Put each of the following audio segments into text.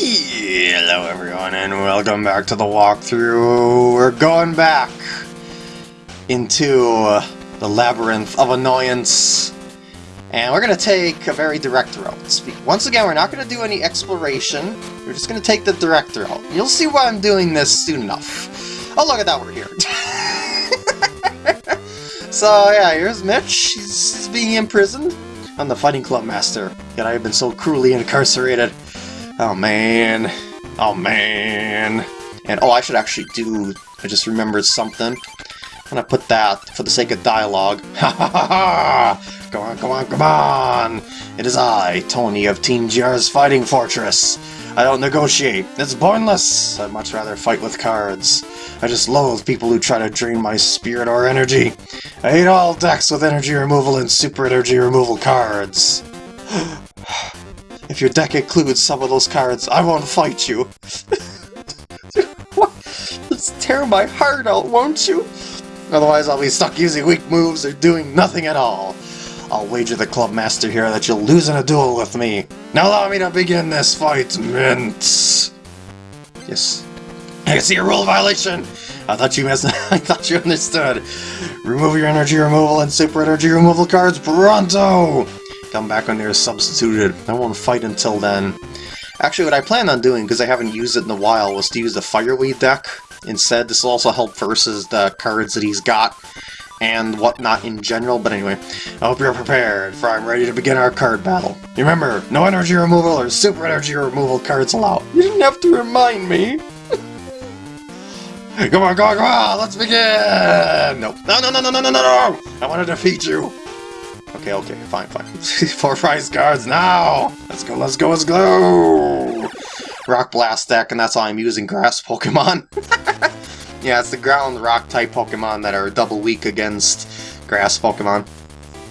Hello everyone and welcome back to the walkthrough. We're going back into the labyrinth of annoyance. And we're going to take a very direct route. Once again, we're not going to do any exploration. We're just going to take the direct route. You'll see why I'm doing this soon enough. Oh, look at that, we're here. so, yeah, here's Mitch. He's, he's being imprisoned. I'm the Fighting Club Master, yet I have been so cruelly incarcerated. Oh man. Oh man. And oh, I should actually do... I just remembered something. I'm gonna put that for the sake of dialogue. Ha ha ha ha! Come on, come on, come on! It is I, Tony of Team GR's Fighting Fortress. I don't negotiate. It's pointless. I'd much rather fight with cards. I just loathe people who try to drain my spirit or energy. I hate all decks with energy removal and super energy removal cards. If your deck includes some of those cards, I won't fight you. Let's tear my heart out, won't you? Otherwise I'll be stuck using weak moves or doing nothing at all. I'll wager the club master here that you'll lose in a duel with me. Now allow me to begin this fight, Mint. Yes. I can see a rule violation. I thought you I thought you understood. Remove your energy removal and super energy removal cards pronto. Come back when they're substituted. I won't fight until then. Actually, what I planned on doing, because I haven't used it in a while, was to use the Fireweed deck. Instead, this will also help versus the cards that he's got and whatnot in general, but anyway, I hope you're prepared, for I'm ready to begin our card battle. Remember, no energy removal or super energy removal cards allowed. You didn't have to remind me. come on, come on, come on, let's begin! No, no, no, no, no, no, no, no, I want to defeat you. Okay, okay, fine, fine. Four prize cards now! Let's go, let's go, let's go! Rock Blast deck, and that's all I'm using grass Pokemon. Yeah, it's the ground rock type Pokemon that are double weak against grass Pokemon.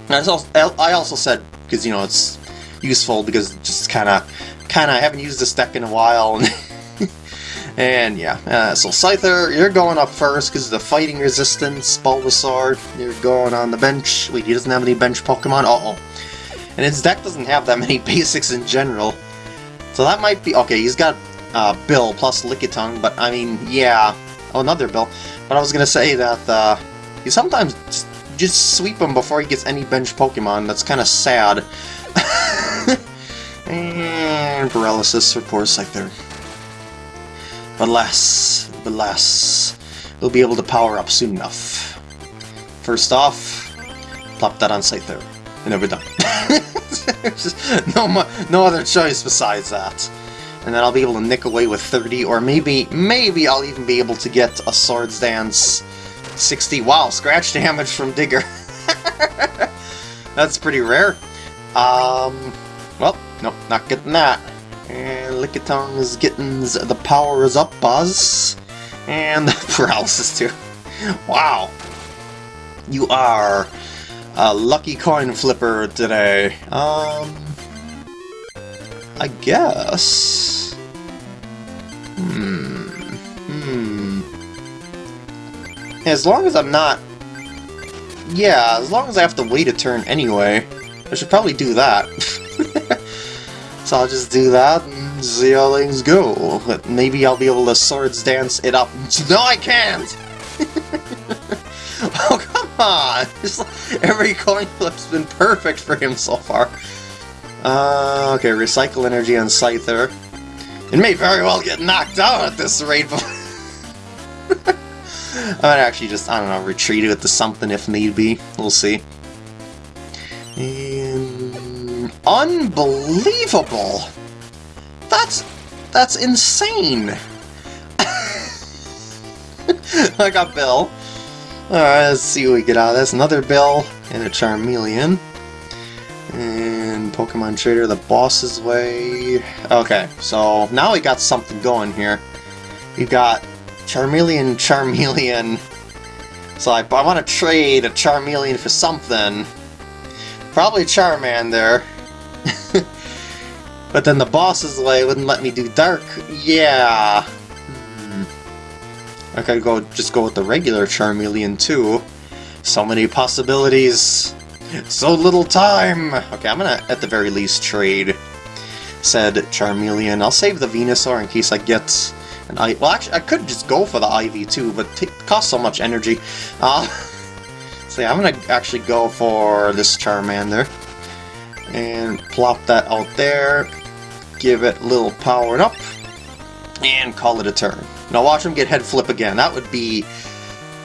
I also said, because, you know, it's useful because just kind of, kind of, I haven't used this deck in a while. and yeah, uh, so Scyther, you're going up first because of the fighting resistance. Bulbasaur, you're going on the bench. Wait, he doesn't have any bench Pokemon? Uh-oh. And his deck doesn't have that many basics in general. So that might be... Okay, he's got uh, Bill plus Lickitung, but I mean, yeah, Oh, another Bill. But I was gonna say that uh, you sometimes just sweep him before he gets any bench Pokemon. That's kind of sad. and paralysis for poor Scyther. But less, but less. We'll be able to power up soon enough. First off, plop that on Scyther. And then we're done. no, no other choice besides that and then I'll be able to nick away with 30, or maybe, maybe I'll even be able to get a Swords Dance 60. Wow, scratch damage from Digger. That's pretty rare. Um, well, nope, not getting that. And Lickitung is getting the power is up buzz. And the paralysis too. Wow. You are a lucky coin flipper today. Um, I guess... Hmm. Hmm. As long as I'm not... Yeah, as long as I have to wait a turn anyway, I should probably do that. so I'll just do that and see how things go. Maybe I'll be able to Swords Dance it up. No, I can't! oh, come on! every coin flip's been perfect for him so far. Uh, okay, recycle energy on Scyther. It may very well get knocked out at this rate, but... I might actually just, I don't know, retreat it to something if need be. We'll see. Unbelievable! That's... that's insane! I got Bill. Alright, let's see what we get out of this. Another Bill and a Charmeleon. And Pokemon Trader, the boss's way. Okay, so now we got something going here. We've got Charmeleon, Charmeleon. So I, I want to trade a Charmeleon for something. Probably Charmander. but then the boss's way wouldn't let me do Dark. Yeah. Hmm. I could go just go with the regular Charmeleon too. So many possibilities. So little time! Okay, I'm gonna, at the very least, trade said Charmeleon. I'll save the Venusaur in case I get an I. Well, actually, I could just go for the Ivy too, but it costs so much energy. Uh, so yeah, I'm gonna actually go for this Charmander and plop that out there. Give it a little powering up and call it a turn. Now watch him get head flip again. That would be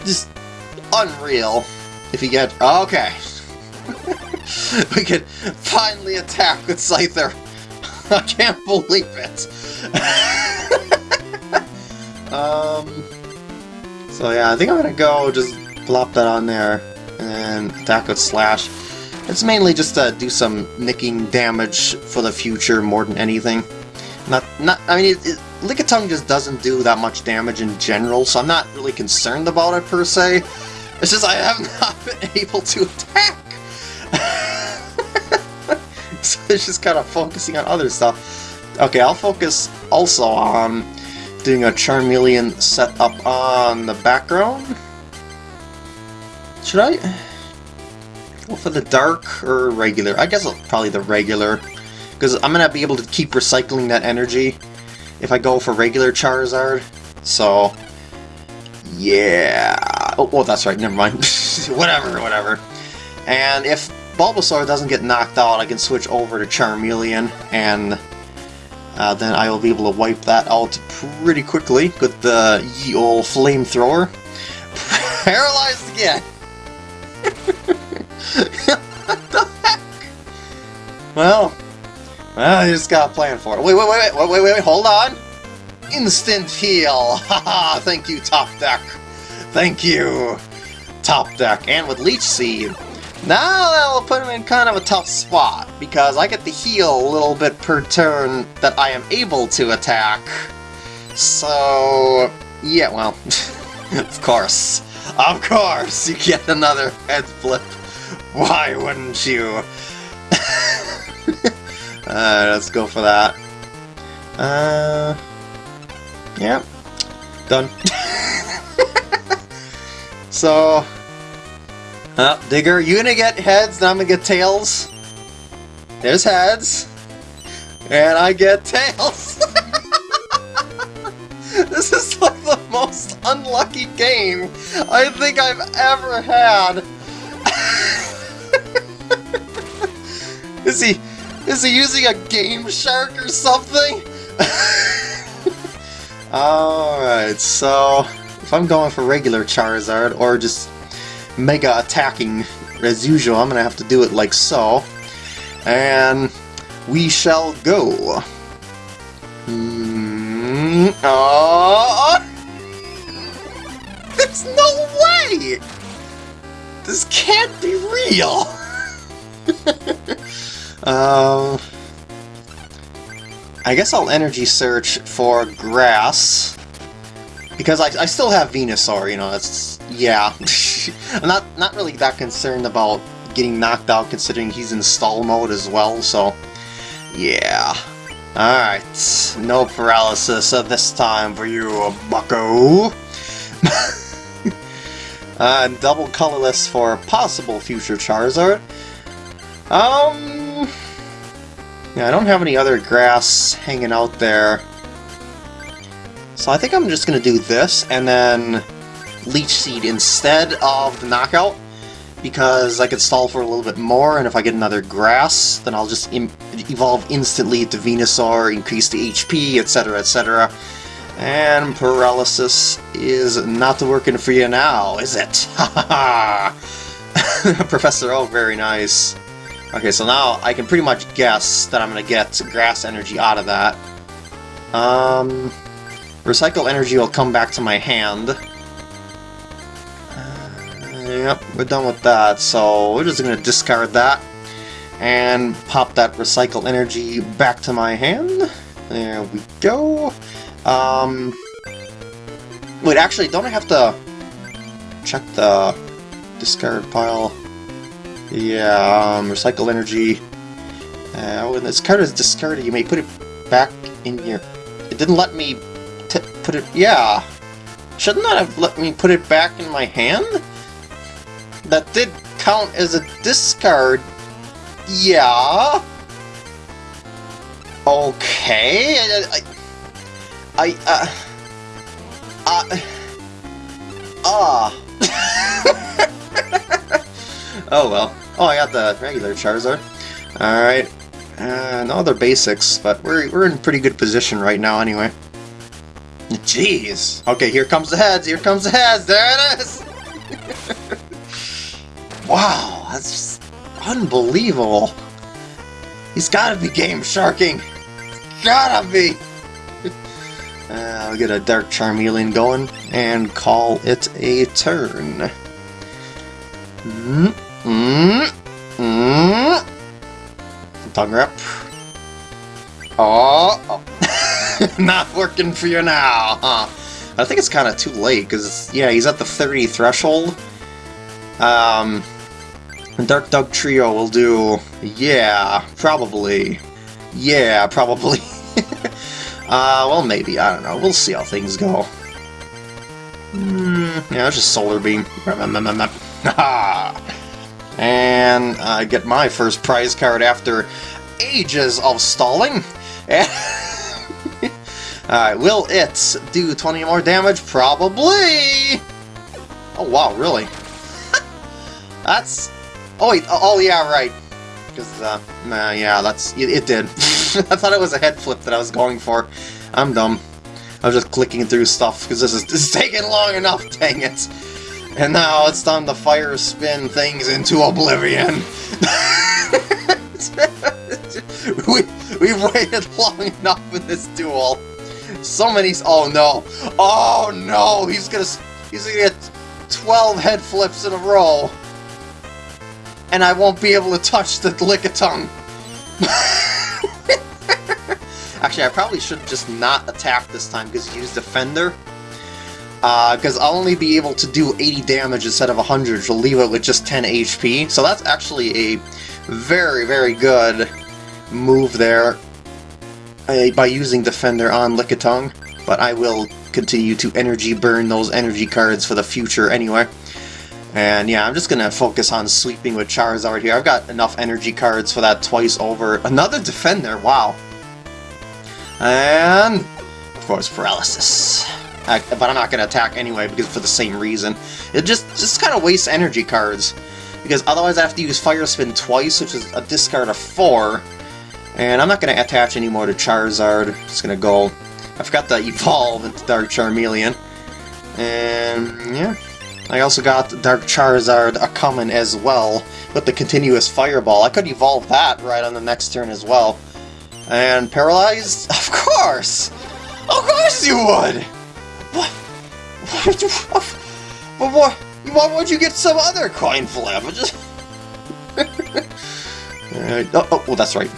just unreal if he get... Okay. we could finally attack with Scyther. I can't believe it. um, so yeah, I think I'm gonna go just plop that on there and attack with Slash. It's mainly just to do some nicking damage for the future more than anything. Not, not. I mean, it, it, Lickitung just doesn't do that much damage in general, so I'm not really concerned about it per se. It's just I have not been able to attack. so it's just kind of focusing on other stuff. Okay, I'll focus also on doing a Charmeleon setup on the background. Should I for the dark or regular? I guess probably the regular, because I'm going to be able to keep recycling that energy if I go for regular Charizard. So, yeah. Oh, oh that's right, never mind. whatever, whatever. And if Bulbasaur doesn't get knocked out, I can switch over to Charmeleon, and uh, then I will be able to wipe that out pretty quickly with the ye old flamethrower. Paralyzed again! what the heck? Well, well, you just got a plan for it. Wait, wait, wait, wait, wait, wait, wait, hold on! Instant heal! Haha, thank you, Top Deck! Thank you, Top Deck. And with Leech Seed, now that will put him in kind of a tough spot, because I get to heal a little bit per turn that I am able to attack. So, yeah, well, of course. Of course, you get another head flip. Why wouldn't you? uh, let's go for that. Uh, yeah, done. so, uh, Digger, you gonna get heads, and I'm gonna get tails. There's heads. And I get tails. this is like the most unlucky game I think I've ever had. Is he is he using a Game Shark or something? Alright, so if I'm going for regular Charizard or just mega attacking as usual. I'm gonna have to do it like so. And we shall go. Mm, there's no way! This can't be real! um, I guess I'll energy search for grass. Because I, I still have Venusaur, you know, that's... yeah. I'm not, not really that concerned about getting knocked out considering he's in stall mode as well, so... Yeah. Alright, no paralysis at this time for you, bucko! uh, double colorless for possible future Charizard. Um... Yeah, I don't have any other grass hanging out there. So I think I'm just going to do this, and then Leech Seed instead of the Knockout, because I could stall for a little bit more, and if I get another Grass, then I'll just evolve instantly to Venusaur, increase the HP, etc, etc. And Paralysis is not working for you now, is it? Professor Oh, very nice. Okay, so now I can pretty much guess that I'm going to get Grass Energy out of that. Um... Recycle energy will come back to my hand. Uh, yep, we're done with that, so we're just going to discard that. And pop that recycle energy back to my hand. There we go. Um, wait, actually, don't I have to check the discard pile? Yeah, um, recycle energy. Uh, when this card is discarded, you may put it back in your... It didn't let me put it... Yeah. Shouldn't that have let me put it back in my hand? That did count as a discard. Yeah. Okay, I, I, I uh, uh, ah. oh well. Oh, I got the regular Charizard. Alright. Uh, no other basics, but we're, we're in pretty good position right now anyway. Jeez. Okay, here comes the heads, here comes the heads, there it is! wow, that's unbelievable. He's gotta be game sharking. Gotta be! uh, I'll get a Dark Charmeleon going and call it a turn. Mm, mm, mm. Tongue wrap. Oh, oh. not working for you now, huh? I think it's kind of too late, because, yeah, he's at the 30 threshold. Um, Dark Dugtrio will do, yeah, probably. Yeah, probably. uh, well, maybe, I don't know. We'll see how things go. Mm, yeah, it's just Solar Beam. and I get my first prize card after ages of stalling. Alright, will it do 20 more damage? Probably! Oh wow, really? That's... Oh wait, oh yeah, right. Because, uh, nah, yeah, that's... It, it did. I thought it was a head flip that I was going for. I'm dumb. I was just clicking through stuff, because this is, this is taking long enough, dang it. And now it's time to fire spin things into oblivion. we, we've waited long enough in this duel. So many... Oh no. Oh no! He's gonna... He's gonna get 12 head flips in a row. And I won't be able to touch the Lickitung. Actually, I probably should just not attack this time because use Defender because uh, I'll only be able to do 80 damage instead of 100, which will leave it with just 10 HP. So that's actually a very, very good move there uh, by using Defender on Lickitung, but I will continue to energy burn those energy cards for the future anyway. And yeah, I'm just going to focus on sweeping with Charizard here. I've got enough energy cards for that twice over. Another Defender, wow. And, of course, Paralysis but I'm not going to attack anyway because for the same reason. It just just kind of wastes energy cards, because otherwise I have to use Fire Spin twice, which is a discard of four, and I'm not going to attach anymore to Charizard. just going to go... I forgot to evolve into Dark Charmeleon. And yeah, I also got Dark Charizard a coming as well with the continuous Fireball. I could evolve that right on the next turn as well. And Paralyzed? Of course! Of course you would! What? Why would you get some other coin flip? Just. uh, oh, oh, well, that's right.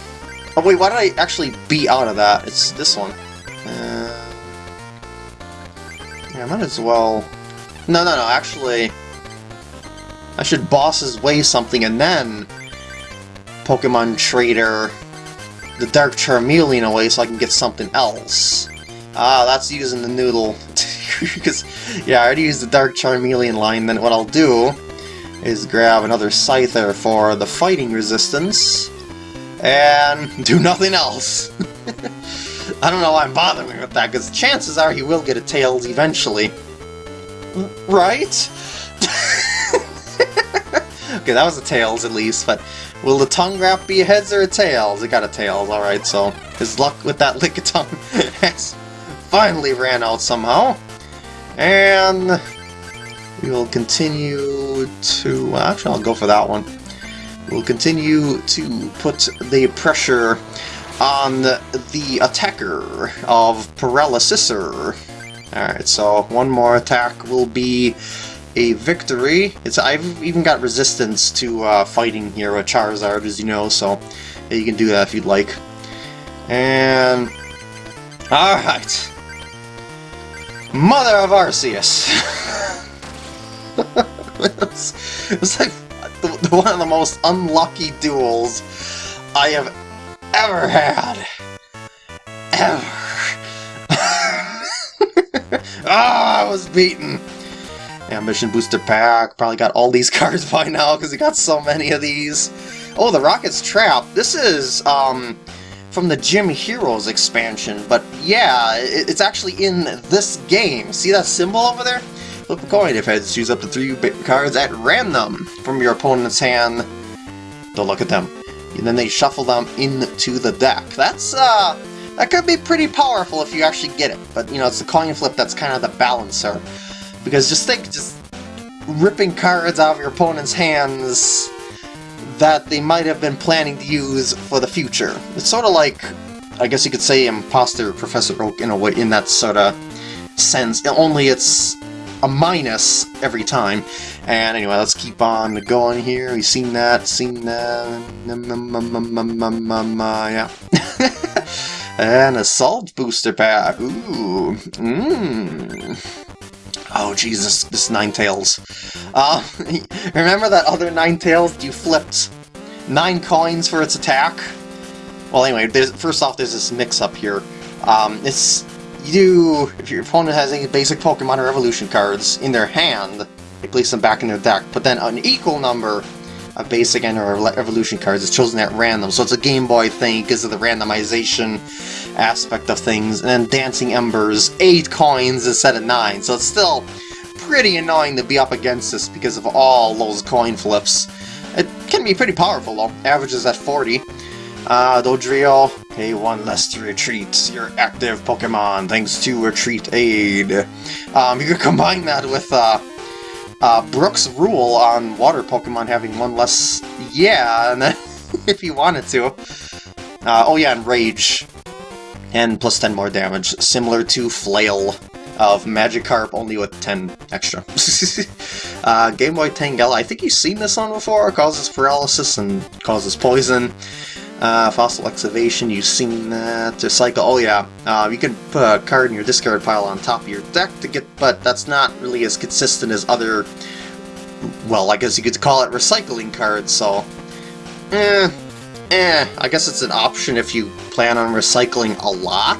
Oh wait, why did I actually beat out of that? It's this one. Uh, yeah, I might as well. No, no, no. Actually, I should boss's way something and then Pokemon Trader the Dark Charmeleon away so I can get something else. Ah, that's using the noodle. because, yeah, I already used the Dark Charmeleon line, then what I'll do is grab another Scyther for the fighting resistance, and do nothing else. I don't know why I'm bothering with that, because chances are he will get a Tails eventually. Right? okay, that was a Tails at least, but will the tongue wrap be a heads or a tails? It got a tails, alright, so his luck with that lick tongue has finally ran out somehow. And we will continue to... Actually, I'll go for that one. We'll continue to put the pressure on the attacker of Paralysiser. Alright, so one more attack will be a victory. It's I've even got resistance to uh, fighting here with Charizard, as you know, so yeah, you can do that if you'd like. And... Alright. Mother of Arceus! it's, it's like the, the, one of the most unlucky duels I have ever had. Ever. ah, I was beaten. Ambition Booster Pack. Probably got all these cards by now because he got so many of these. Oh, the Rocket's Trap. This is, um, from the Gym Heroes expansion, but yeah, it's actually in this game. See that symbol over there? Flip a coin if heads, choose up to three cards at random from your opponent's hand. Don't look at them. And then they shuffle them into the deck. That's, uh, that could be pretty powerful if you actually get it. But, you know, it's the coin flip that's kind of the balancer. Because just think, just ripping cards out of your opponent's hands that they might have been planning to use for the future. It's sort of like, I guess you could say Imposter Professor Oak in a way, in that sort of sense, only it's a minus every time. And anyway, let's keep on going here. We've seen that, seen that, yeah. and assault booster pack. Ooh, mmm. Oh Jesus, this Ninetales. Uh, remember that other Ninetales you flipped nine coins for its attack? Well, anyway, first off, there's this mix-up here. Um, it's you if your opponent has any basic Pokemon or evolution cards in their hand, they place them back in their deck. But then an equal number of basic and or evolution cards is chosen at random, so it's a Game Boy thing because of the randomization aspect of things. And then Dancing Embers, 8 coins instead of 9, so it's still pretty annoying to be up against this because of all those coin flips. It can be pretty powerful though, averages at 40. Uh, Dodrio, hey, one less to retreat your active Pokemon thanks to Retreat Aid. Um, you could combine that with uh, uh, Brook's rule on water Pokemon having one less... Yeah, and then, if you wanted to. Uh, oh yeah, and Rage. And plus 10 more damage, similar to Flail of Magikarp, only with 10 extra. uh, Game Boy Tangela, I think you've seen this one before, causes paralysis and causes poison. Uh, fossil excavation, you've seen that. To cycle, oh yeah, uh, you can put a card in your discard pile on top of your deck to get, but that's not really as consistent as other, well, I guess you could call it recycling cards, so, eh, eh, I guess it's an option if you plan on recycling a lot.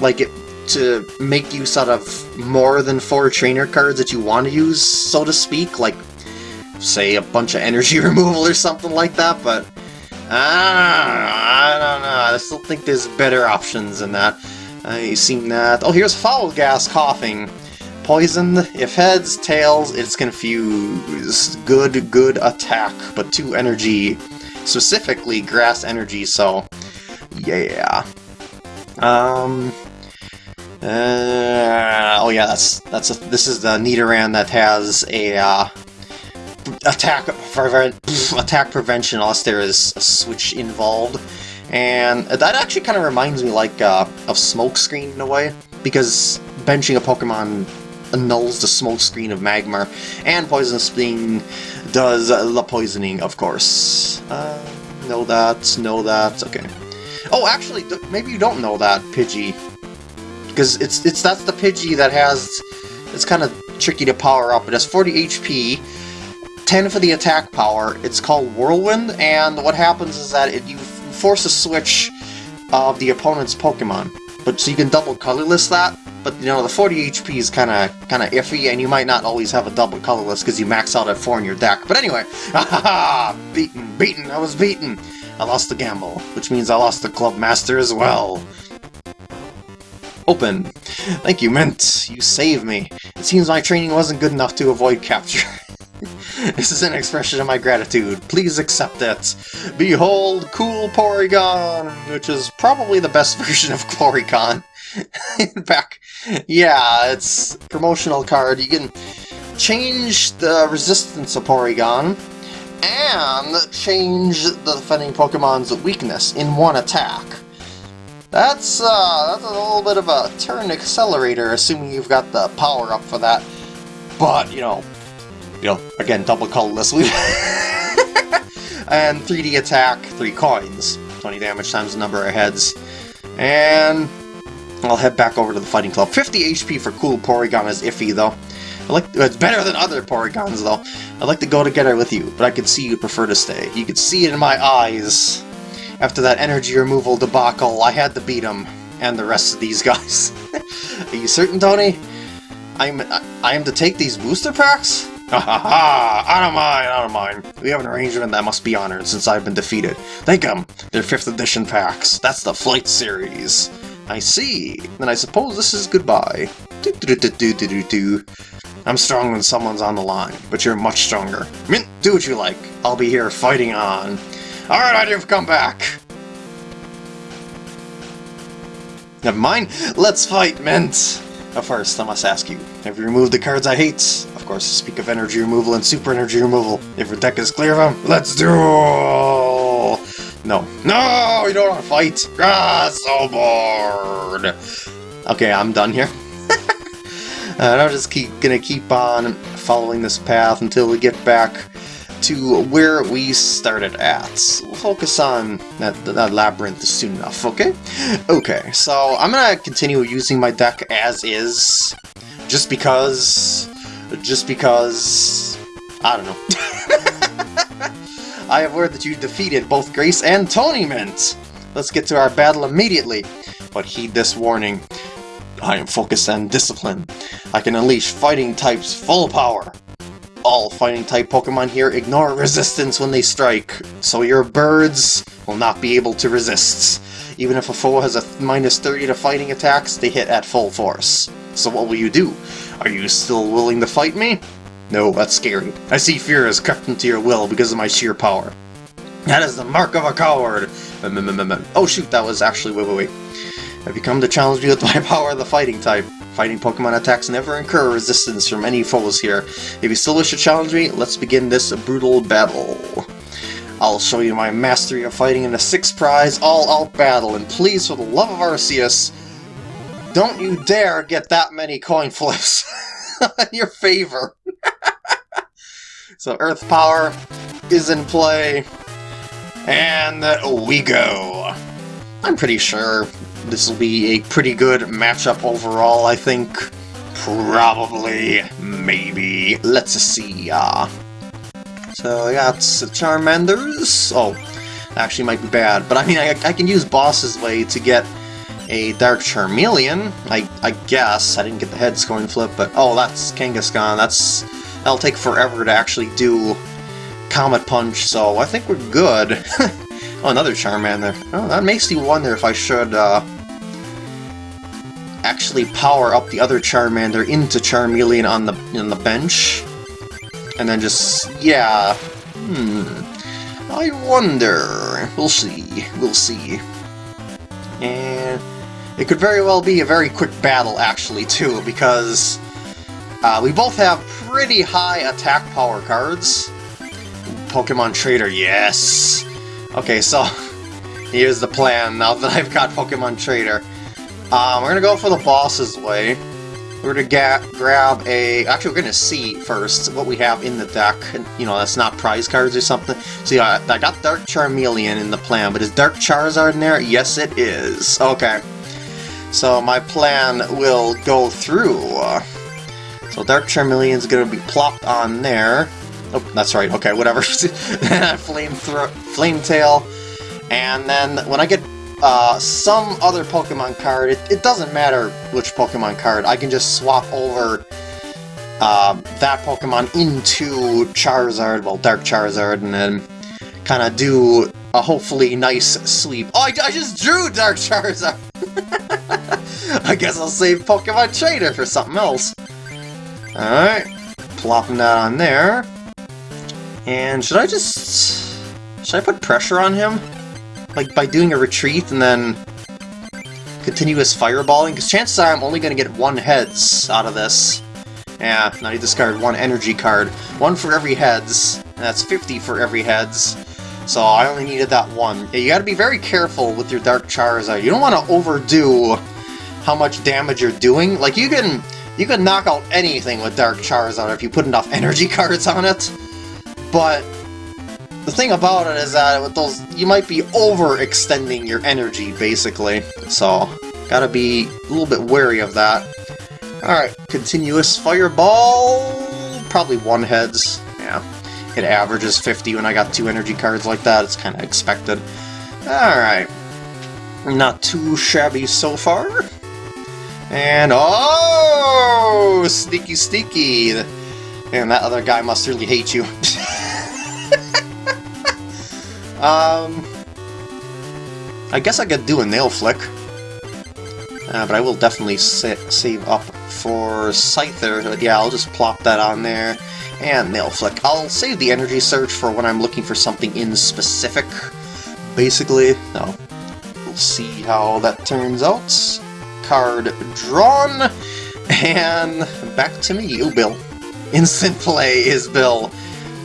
Like, it, to make use out of more than four trainer cards that you want to use, so to speak, like, say, a bunch of energy removal or something like that, but Ah, I don't know. I still think there's better options than that. I seen that. Oh, here's Foul Gas Koffing. Poisoned. if heads, tails, it's confused. Good, good attack, but two energy. Specifically, grass energy, so... Yeah. Um... Uh, oh yeah, that's that's a, this is the Nidoran that has a uh, attack prevent attack prevention unless there is a switch involved. And that actually kind of reminds me like uh, of Smokescreen in a way, because benching a Pokemon annuls the smokescreen of Magmar, and Poison Sting does the poisoning, of course. Uh, know that, know that, okay. Oh, actually, maybe you don't know that, Pidgey. Because it's, it's that's the Pidgey that has... It's kind of tricky to power up. It has 40 HP, 10 for the attack power. It's called Whirlwind, and what happens is that it, you force a switch of the opponent's Pokemon. But so you can double colorless that, but you know the 40 HP is kind of kind of iffy, and you might not always have a double colorless because you max out at four in your deck. But anyway, beaten, beaten, I was beaten. I lost the gamble, which means I lost the club master as well. Open. Thank you, Mint. You saved me. It seems my training wasn't good enough to avoid capture. this is an expression of my gratitude. Please accept it. Behold, Cool Porygon, which is probably the best version of Porygon. Fact, yeah, it's promotional card. You can change the resistance of Porygon and change the defending Pokemon's weakness in one attack. That's, uh, that's a little bit of a turn accelerator, assuming you've got the power up for that. But, you know, you know, again, double colorless. and 3D attack, 3 coins. 20 damage times the number of heads. And I'll head back over to the Fighting Club. 50 HP for Cool Porygon is iffy, though. I like uh, It's better than other Porygons, though. I'd like to go together with you, but I could see you'd prefer to stay. You could see it in my eyes. After that energy removal debacle, I had to beat him, and the rest of these guys. Are you certain, Tony? I'm, I am to take these booster packs? Ha ha ha! Out of mine, out of mine. We have an arrangement that must be honored since I've been defeated. Thank them. They're 5th edition packs. That's the Flight series. I see. Then I suppose this is goodbye. Do do do. I'm strong when someone's on the line, but you're much stronger. Mint, do what you like. I'll be here fighting on. Alright, you've come back. Never mind. Let's fight, Mint. But first, I must ask you, have you removed the cards I hate? Of course, speak of energy removal and super energy removal. If your deck is clear of them, let's do No. No, you don't want to fight! Ah, so bored! Okay, I'm done here. and I'm just keep, gonna keep on following this path until we get back to where we started at. We'll focus on that, that labyrinth soon enough, okay? Okay, so I'm gonna continue using my deck as is, just because... just because... I don't know. I have heard that you defeated both Grace and Tony Mint! Let's get to our battle immediately, but heed this warning. I am focused on discipline. I can unleash fighting types full power all fighting-type Pokemon here ignore resistance when they strike, so your birds will not be able to resist. Even if a foe has a minus 30 to fighting attacks, they hit at full force. So what will you do? Are you still willing to fight me? No, that's scary. I see fear has crept into your will because of my sheer power. That is the mark of a coward! Oh shoot, that was actually... wait, wait, wait. Have you come to challenge me with my power of the fighting type? Fighting Pokemon attacks never incur resistance from any foes here. If you still wish to challenge me, let's begin this brutal battle. I'll show you my mastery of fighting in a six-prize, all-out battle, and please, for the love of Arceus, don't you dare get that many coin flips your favor. so Earth Power is in play, and we go. I'm pretty sure this will be a pretty good matchup overall, I think. Probably, maybe. Let's see. Uh, so I got Charmanders. Oh, actually might be bad, but I mean, I, I can use Boss's Way to get a Dark Charmeleon, I, I guess. I didn't get the head scoring flip, but oh, that's Kangaskhan. That's that'll take forever to actually do Comet Punch, so I think we're good. oh, another Charmander. Oh, that makes me wonder if I should uh, actually power up the other Charmander into Charmeleon on the on the bench. And then just, yeah, hmm, I wonder. We'll see, we'll see. And it could very well be a very quick battle, actually, too, because uh, we both have pretty high attack power cards. Pokemon Trader, yes! Okay, so here's the plan now that I've got Pokemon Trader. Um, we're gonna go for the boss's way. We're gonna grab a... Actually, we're gonna see first what we have in the deck. You know, that's not prize cards or something. So yeah, I got Dark Charmeleon in the plan, but is Dark Charizard in there? Yes, it is. Okay. So my plan will go through. So Dark Charmeleon is gonna be plopped on there. Oh, that's right. Okay, whatever. Flame Flame Tail. And then when I get uh, some other Pokemon card, it, it, doesn't matter which Pokemon card, I can just swap over uh, that Pokemon into Charizard, well, Dark Charizard, and then kind of do a hopefully nice sleep. Oh, I, I just drew Dark Charizard! I guess I'll save Pokemon Trainer for something else. Alright, plopping that on there. And should I just... Should I put pressure on him? like, by doing a retreat and then continuous fireballing, because chances are I'm only going to get one heads out of this. Yeah, now you discard one energy card. One for every heads, and that's 50 for every heads. So I only needed that one. You gotta be very careful with your Dark Charizard. You don't want to overdo how much damage you're doing. Like, you can you can knock out anything with Dark Charizard if you put enough energy cards on it. But the thing about it is that with those, you might be overextending your energy, basically. So, gotta be a little bit wary of that. Alright, continuous fireball... Probably one heads. Yeah, it averages 50 when I got two energy cards like that. It's kind of expected. Alright. Not too shabby so far. And oh, sneaky, sneaky. And that other guy must really hate you. um, I guess I could do a nail flick. Uh, but I will definitely sa save up for Scyther. But yeah, I'll just plop that on there. And Nail Flick. I'll save the energy search for when I'm looking for something in specific, basically. No. We'll see how that turns out. Card drawn. And back to me. Oh, Bill. Instant play is Bill.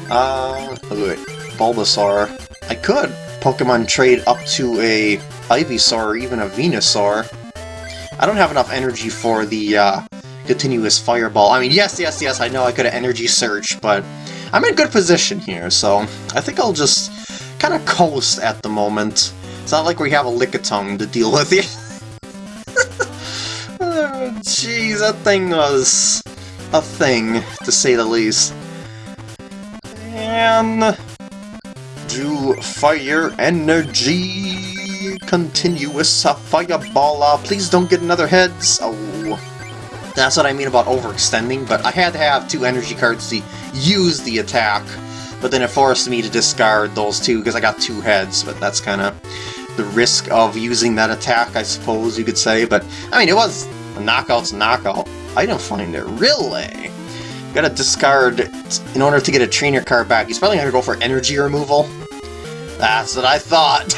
Uh, wait. Bulbasaur. I could Pokemon trade up to a Ivysaur or even a Venusaur. I don't have enough energy for the uh, continuous fireball. I mean, yes, yes, yes, I know I could have energy search, but I'm in good position here, so I think I'll just kind of coast at the moment. It's not like we have a Lickitung to deal with here. Oh, jeez, oh, that thing was a thing, to say the least. And... Do fire energy continuous fireball. Please don't get another heads. Oh, that's what I mean about overextending, but I had to have two energy cards to use the attack. But then it forced me to discard those two because I got two heads, but that's kind of the risk of using that attack, I suppose you could say. But, I mean, it was a knockout's knockout. I don't find it really? Gotta discard in order to get a trainer card back. He's probably gonna go for energy removal. That's what I thought.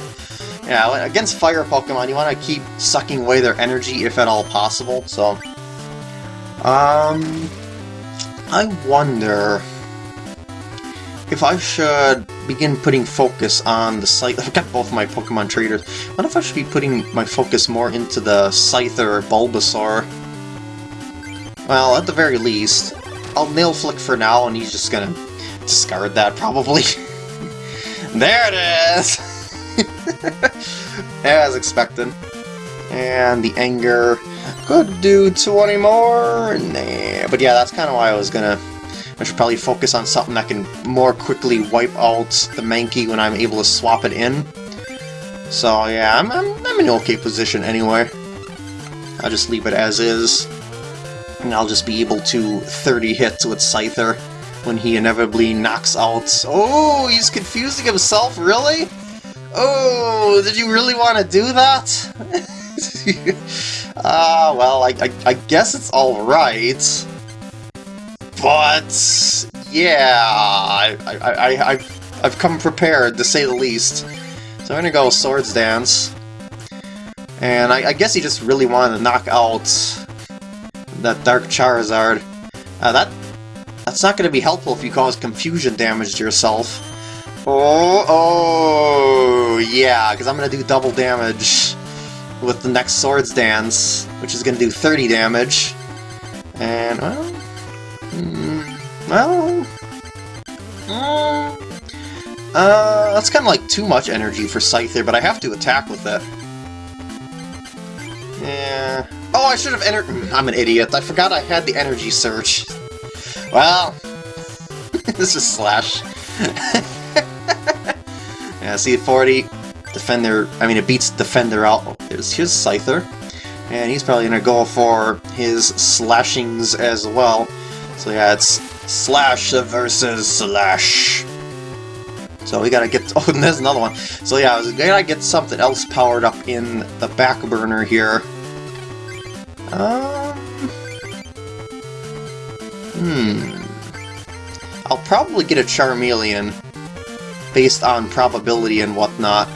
yeah, against fire Pokemon, you want to keep sucking away their energy if at all possible, so... Um... I wonder... If I should begin putting focus on the Scyther... I've got both my Pokemon traders. What if I should be putting my focus more into the Scyther Bulbasaur? Well, at the very least, I'll Nail Flick for now, and he's just gonna discard that, probably. There it is! As expected. And the anger could do 20 more. Nah. But yeah, that's kind of why I was gonna... I should probably focus on something that can more quickly wipe out the Mankey when I'm able to swap it in. So yeah, I'm, I'm, I'm in okay position anyway. I'll just leave it as is. And I'll just be able to 30 hits with Scyther when he inevitably knocks out... Oh, he's confusing himself, really? Oh, did you really want to do that? Ah, uh, well, I, I, I guess it's alright. But, yeah, I, I, I, I've come prepared, to say the least. So I'm gonna go Swords Dance. And I, I guess he just really wanted to knock out that Dark Charizard. Uh, that that's not to be helpful if you cause confusion damage to yourself. Oh, oh, yeah, because I'm going to do double damage with the next Swords Dance, which is going to do 30 damage. And, well... Mm, well... Mm, uh, that's kind of like too much energy for Scyther, but I have to attack with it. Yeah... Oh, I should have entered... I'm an idiot. I forgot I had the energy search. Well, this is Slash. yeah, see 40, Defender, I mean it beats Defender out. There's his Scyther. And he's probably gonna go for his slashings as well. So yeah, it's Slash versus Slash. So we gotta get, oh, and there's another one. So yeah, we gotta get something else powered up in the back burner here. Um, Hmm. I'll probably get a Charmeleon, based on probability and whatnot.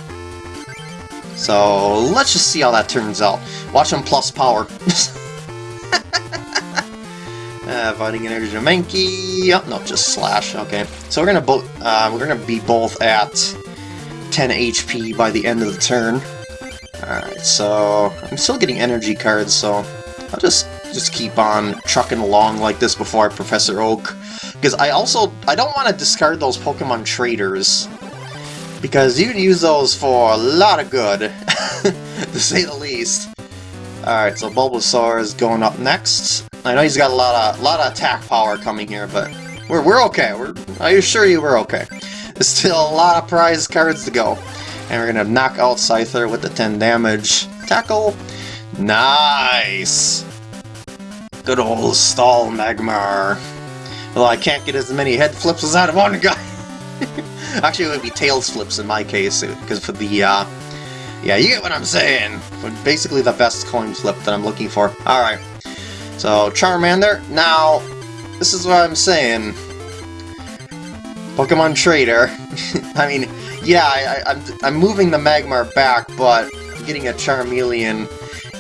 So, let's just see how that turns out. Watch him plus power. uh, Fighting Energy to. Oh, no, just Slash. Okay. So we're gonna both uh, we're gonna be both at 10 HP by the end of the turn. Alright, so I'm still getting energy cards, so I'll just just keep on trucking along like this before Professor Oak. Because I also, I don't want to discard those Pokemon traders. Because you can use those for a lot of good, to say the least. Alright, so Bulbasaur is going up next. I know he's got a lot of lot of attack power coming here, but we're, we're okay. We're, I assure you we're okay. There's still a lot of prize cards to go. And we're going to knock out Scyther with the 10 damage. Tackle. Nice! Good old stall Magmar. Well, I can't get as many head flips as that one guy. Actually, it would be tails flips in my case, because for the, uh... Yeah, you get what I'm saying. Basically the best coin flip that I'm looking for. Alright. So, Charmander. Now, this is what I'm saying. Pokemon Trader. I mean, yeah, I, am I'm, I'm moving the Magmar back, but I'm getting a Charmeleon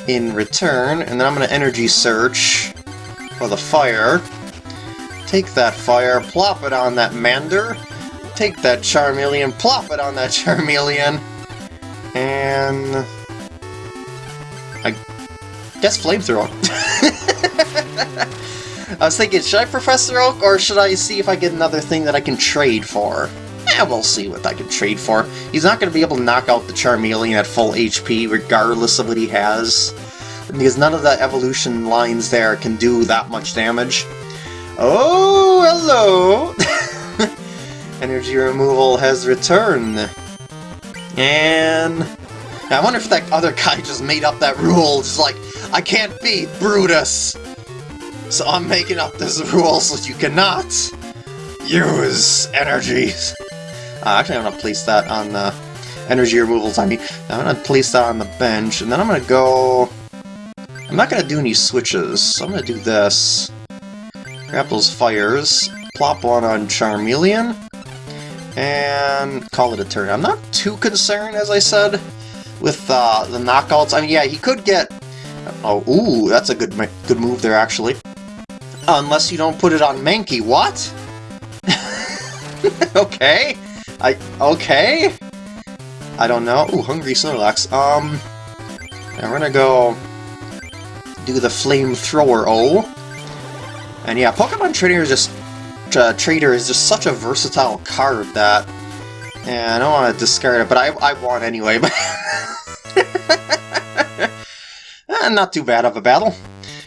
in return, and then I'm going to Energy Search for the fire. Take that fire, plop it on that Mander, take that Charmeleon, plop it on that Charmeleon, and... I guess Flamethrower. I was thinking, should I Professor Oak, or should I see if I get another thing that I can trade for? Yeah, we'll see what I can trade for. He's not going to be able to knock out the Charmeleon at full HP, regardless of what he has. Because none of the evolution lines there can do that much damage. Oh, hello! Energy removal has returned. And... I wonder if that other guy just made up that rule. It's like, I can't beat Brutus! So I'm making up this rule so you cannot use energies. Uh, actually, I'm going to place that on the energy removals. I mean, I'm going to place that on the bench, and then I'm going to go... I'm not going to do any switches, so I'm going to do this. Those fires, plop one on Charmeleon, and call it a turn. I'm not too concerned, as I said, with uh, the knockouts. I mean, yeah, he could get... Oh, ooh, that's a good good move there, actually. Unless you don't put it on Mankey. What? okay. I... Okay? I don't know. Ooh, Hungry Snorlax. Um... I'm gonna go... Do the Flamethrower O. And yeah, Pokemon Trainer is just... Uh, Trader is just such a versatile card that... And I don't want to discard it, but I, I want anyway. eh, not too bad of a battle.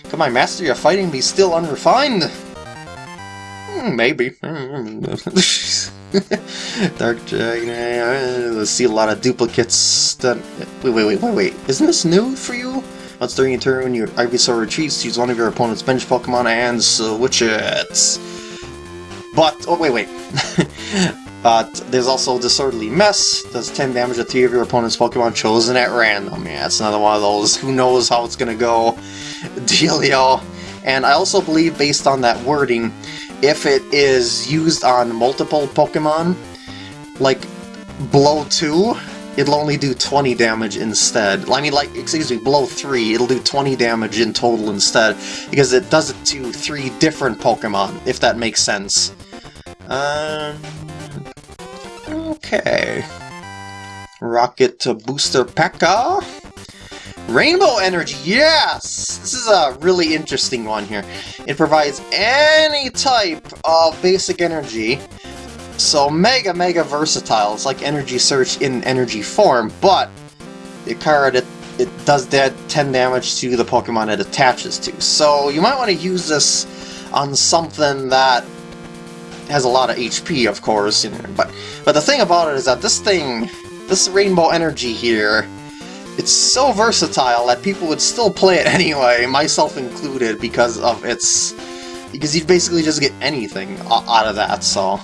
Could my mastery of fighting be still unrefined? Hmm, maybe. Dark Dragon, let's see a lot of duplicates. Wait, wait, wait, wait, wait. Isn't this new for you? Once during your turn, your Ivysaur retreats, use one of your opponent's bench Pokemon and switch it. But, oh, wait, wait. But there's also Disorderly Mess, does 10 damage to 3 of your opponent's Pokemon chosen at random. Yeah, it's another one of those who knows how it's gonna go dealio. And I also believe, based on that wording, if it is used on multiple Pokemon, like Blow 2, it'll only do 20 damage instead. I mean, like, excuse me, Blow 3, it'll do 20 damage in total instead, because it does it to three different Pokemon, if that makes sense. Um, Okay. Rocket Booster P.E.K.K.A. Rainbow Energy, yes! This is a really interesting one here. It provides any type of basic energy, so mega, mega versatile. It's like Energy Search in energy form, but the card, it, it does that 10 damage to the Pokemon it attaches to. So you might want to use this on something that has a lot of HP, of course, you but but the thing about it is that this thing, this rainbow energy here, it's so versatile that people would still play it anyway, myself included, because of its... because you'd basically just get anything out of that, so...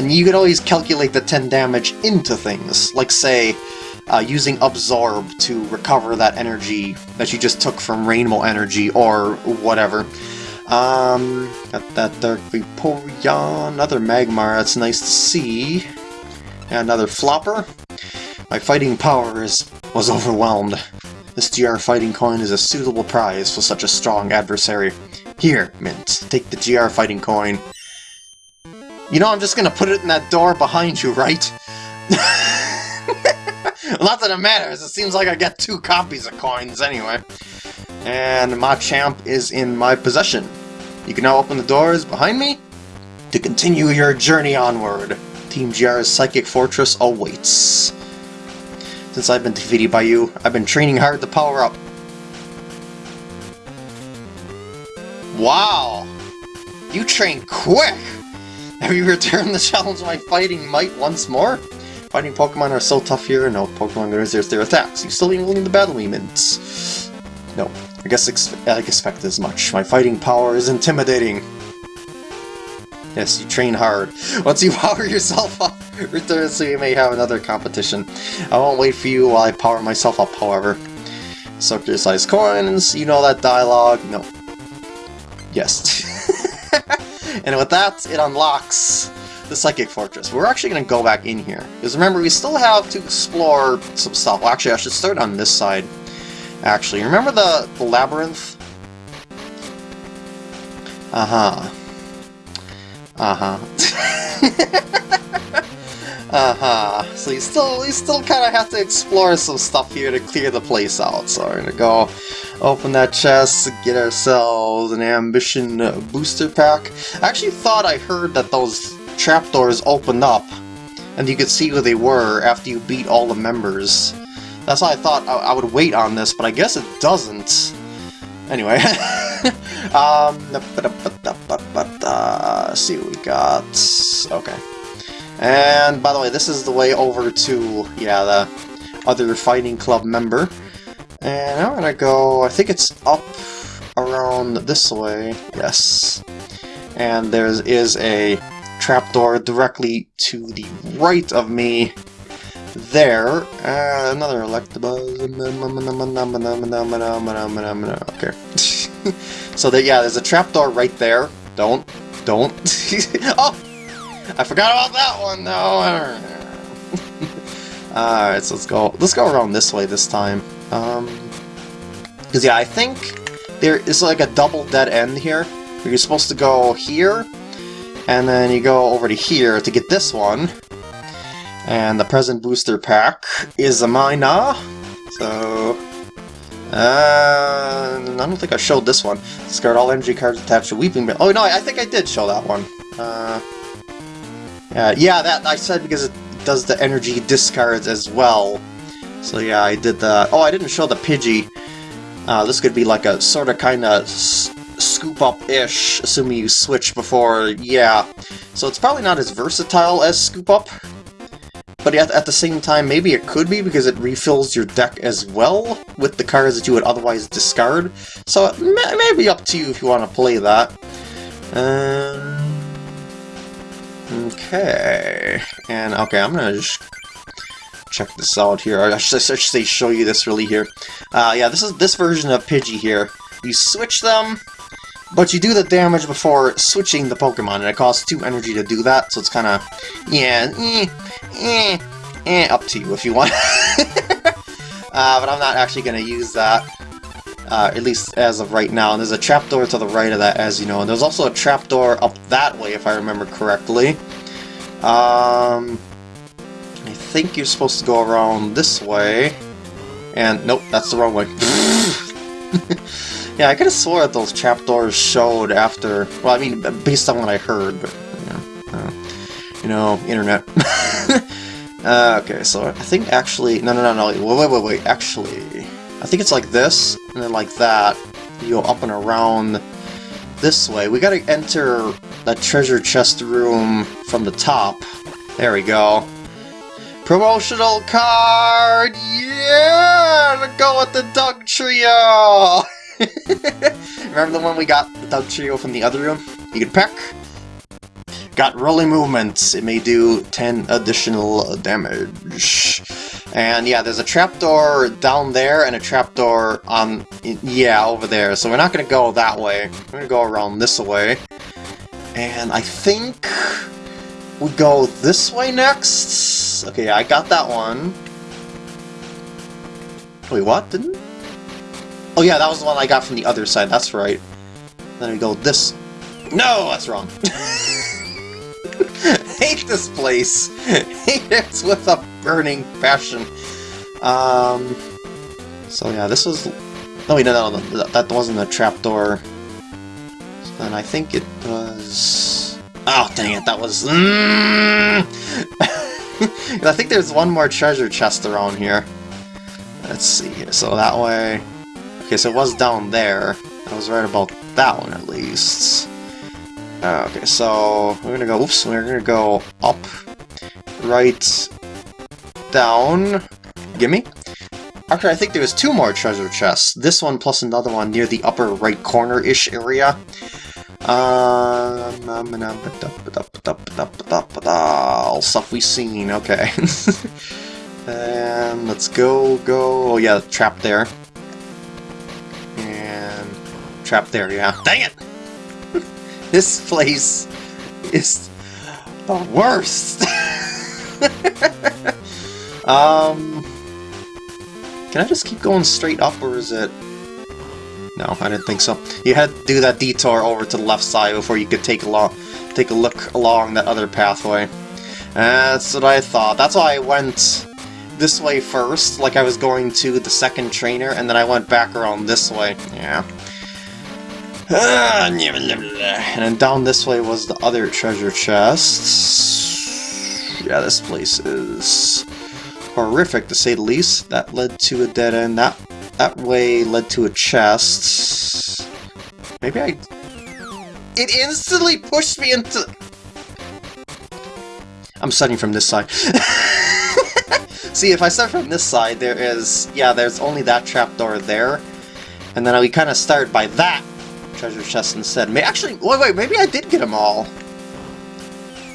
And you could always calculate the 10 damage into things, like say, uh, using Absorb to recover that energy that you just took from Rainbow Energy, or whatever. Um, got that Dark Vaporeon, another Magmar, that's nice to see. And another Flopper. My fighting power is was overwhelmed. This GR fighting coin is a suitable prize for such a strong adversary. Here, Mint, take the GR fighting coin. You know, I'm just gonna put it in that door behind you, right? Not that it matters, it seems like I get two copies of coins anyway. And my champ is in my possession. You can now open the doors behind me to continue your journey onward. Team GR's Psychic Fortress awaits. Since I've been defeated by you, I've been training hard to power up. Wow! You train quick! Have you returned the challenge my fighting might once more? Fighting Pokemon are so tough here, no Pokemon resist their attacks. You still even to battle me, Mints? No. I guess I expect as much. My fighting power is intimidating. Yes, you train hard. Once you power yourself up, return so you may have another competition. I won't wait for you while I power myself up, however. Circular sized coins, you know that dialogue? No. Yes. And with that, it unlocks the Psychic Fortress. We're actually going to go back in here. Because remember, we still have to explore some stuff. Well, actually, I should start on this side. Actually, remember the, the labyrinth? Uh-huh. Uh-huh. uh-huh. So you still you still kind of have to explore some stuff here to clear the place out. So we're gonna go open that chest, get ourselves an ambition booster pack. I actually thought I heard that those trapdoors opened up, and you could see who they were after you beat all the members. That's why I thought I, I would wait on this, but I guess it doesn't. Anyway, um, uh, see what we got. Okay. And by the way, this is the way over to, yeah, the other fighting club member. And I'm gonna go, I think it's up around this way, yes. And there is a trapdoor directly to the right of me there. Uh, another electabuzz. Okay. so there, yeah, there's a trapdoor right there. Don't, don't. oh, I forgot about that one. though. All right, so let's go. Let's go around this way this time. Um, because yeah, I think there is like a double dead end here. You're supposed to go here, and then you go over to here to get this one. And the present booster pack is a Mina. So... Uh, I don't think I showed this one. Discard all energy cards attached to Weeping Oh, no, I think I did show that one. Uh, yeah, yeah, that I said because it does the energy discards as well. So yeah, I did that. Oh, I didn't show the Pidgey. Uh, this could be like a sort of kind of scoop up-ish, assuming you switch before, yeah. So it's probably not as versatile as scoop up, but at, at the same time, maybe it could be because it refills your deck as well with the cards that you would otherwise discard. So it may, may be up to you if you want to play that. Um, okay. And, okay, I'm gonna just check this out here. I should, I should say show you this really here. Uh, yeah, this is this version of Pidgey here. You switch them, but you do the damage before switching the Pokemon, and it costs 2 energy to do that, so it's kind of, yeah, eh, eh, eh, up to you if you want. uh, but I'm not actually going to use that, uh, at least as of right now. And there's a trapdoor to the right of that, as you know, and there's also a trapdoor up that way, if I remember correctly. Um, I think you're supposed to go around this way, and nope, that's the wrong way. Yeah, I could have swore that those trapdoors showed after... Well, I mean, based on what I heard, but, you know, uh, you know internet. uh, okay, so I think actually... No, no, no, no, wait, wait, wait, wait, actually... I think it's like this, and then like that. You go up and around this way. We gotta enter that treasure chest room from the top. There we go. Promotional card! Yeah! Go with the Dugtrio! Remember the one we got, the Dugtrio from the other room? You can peck. Got rolling movements. It may do 10 additional damage. And yeah, there's a trapdoor down there and a trapdoor on, yeah, over there. So we're not going to go that way. We're going to go around this way. And I think we go this way next. Okay, I got that one. Wait, what? Didn't? Oh yeah, that was the one I got from the other side, that's right. Then we go this... No, that's wrong. Hate this place! Hate it with a burning passion. Um... So yeah, this was... No, wait, no, no, no, that wasn't a trapdoor. So then I think it was... Oh, dang it, that was... Mm! I think there's one more treasure chest around here. Let's see, so that way... Okay, so it was down there. I was right about that one, at least. Uh, okay, so we're gonna go, oops, we're gonna go up, right, down, gimme, Actually, I think there was two more treasure chests. This one plus another one near the upper right corner-ish area. Um, all stuff we've seen, okay. and let's go, go, oh yeah, trap there. And trap there, yeah. Dang it! This place is the worst! um, can I just keep going straight up, or is it... No, I didn't think so. You had to do that detour over to the left side before you could take a, lo take a look along that other pathway. That's what I thought. That's why I went this way first, like I was going to the second trainer, and then I went back around this way. Yeah. Ah, and then down this way was the other treasure chest. Yeah, this place is horrific to say the least. That led to a dead end. That that way led to a chest. Maybe I... It instantly pushed me into... I'm starting from this side. See, if I start from this side, there is... Yeah, there's only that trapdoor there. And then we kind of start by that treasure chest instead. May actually, wait, wait, maybe I did get them all.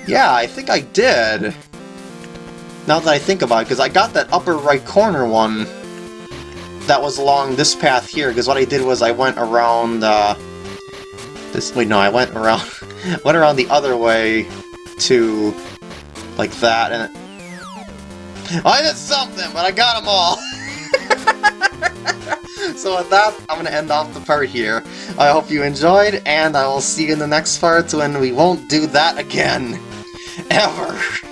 Yeah, I think I did. Now that I think about it, because I got that upper right corner one that was along this path here, because what I did was I went around, uh, this, wait, no, I went around, went around the other way to, like that, and it, I did something, but I got them all! so with that, I'm to end off the part here. I hope you enjoyed, and I will see you in the next part when we won't do that again. Ever.